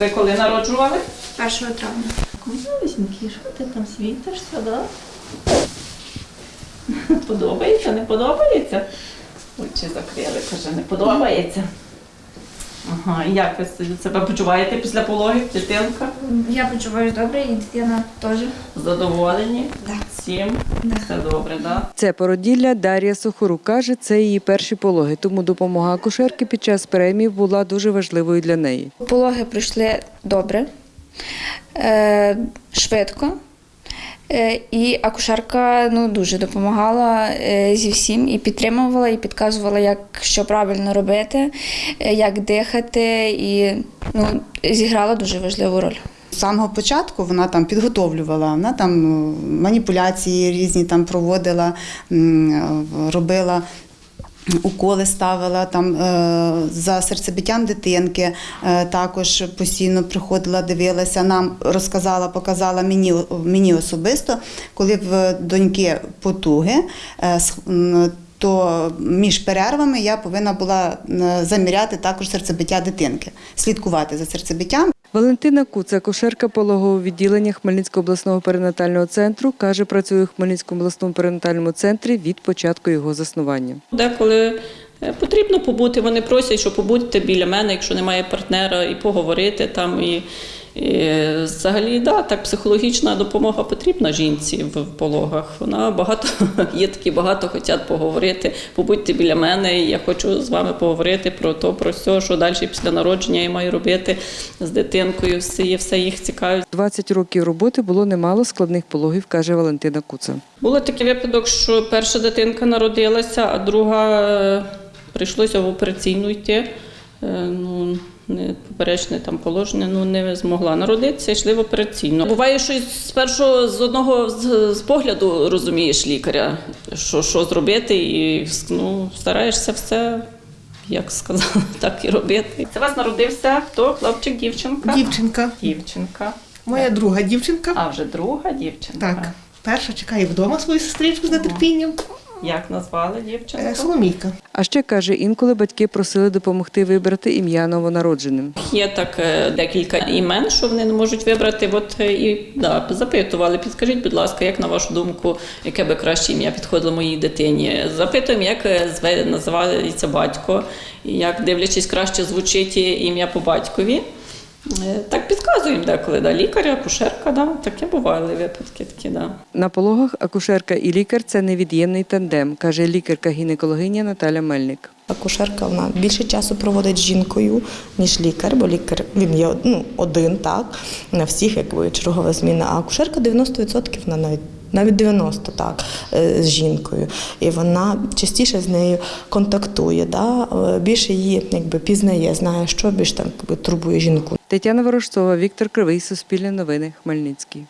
Ви коли народжували? 1 травня. Малюсенький, що ти там світишся, да? Подобається, не подобається? Очі закрили, каже, не подобається. Ага, і як ви себе почуваєте після пологів, дитинка? Я почуваюся добре і дитина теж. Задоволені? Так. Всім? Да. Все добре, так? Да? Це породілля Дар'я Сухорук каже, це її перші пологи, тому допомога акушерки під час премії була дуже важливою для неї. Пологи пройшли добре, е, швидко. Е, І акушерка ну, дуже допомагала е, зі всім і підтримувала, і підказувала, як що правильно робити, е, як дихати, і ну, зіграла дуже важливу роль. З самого початку вона там підготовлювала, вона там маніпуляції різні там проводила, робила. Уколи ставила там е, за серцебиттям дитинки, е, також постійно приходила, дивилася. Нам розказала, показала мені, мені особисто, коли в доньки потуги, е, то між перервами я повинна була заміряти також серцебиття дитинки, слідкувати за серцебиттям. Валентина Куца, кошерка пологового відділення Хмельницького обласного перинатального центру, каже, працює у Хмельницькому обласному перинатальному центрі від початку його заснування. Деколи е, потрібно побути, вони просять, що побудьте біля мене, якщо немає партнера, і поговорити там. І, і взагалі, да, так, психологічна допомога потрібна жінці в пологах. Вона багато є такі, багато хочуть поговорити. Побудьте біля мене, я хочу з вами поговорити про то, про все, що далі після народження я маю робити з дитинкою. Все, є, все їх цікавить. 20 років роботи було немало складних пологів, каже Валентина Куца. Було такий випадок, що перша дитинка народилася, а друга е, прийшлося в операційну йти. Е, Ну, не поперечне там положення, ну не змогла народитися, йшли в операційну. Буває, що спершу з одного з, з погляду розумієш лікаря, що, що зробити, і ну, стараєшся все, як сказала, так і робити. Це вас народився хто? Хлопчик, дівчинка? Дівчинка. Дівчинка. Моя друга дівчинка. А вже друга дівчинка. Так. Перша чекає вдома свою сестричку з нетерпінням. Як назвали дівчинку? Е, Соломійка. А ще каже, інколи батьки просили допомогти вибрати ім'я новонародженим. Є так е, декілька імен, що вони не можуть вибрати. От е, і да, запитували, підскажіть, будь ласка, як на вашу думку, яке би краще ім'я підходило моїй дитині? Запитуємо, як зве називається батько, як дивлячись, краще звучить ім'я по батькові. Е, Так підказуємо деколи, да, лікаря, акушерка, да, таке бували випадки такі, да. На пологах акушерка і лікар це невід'ємний тандем, каже лікарка-гінекологиня Наталя Мельник. Акушерка вона більше часу проводить з жінкою, ніж лікар, бо лікар він є ну, один, так, на всіх якби чергова зміна. А акушерка 90% вона навіть. Навіть 90 так е, з жінкою, і вона частіше з нею контактує, да? е, більше її якби пізнає, знає, що більш там турбує жінку. Тетяна Ворожцова, Віктор Кривий, Суспільне новини, Хмельницький.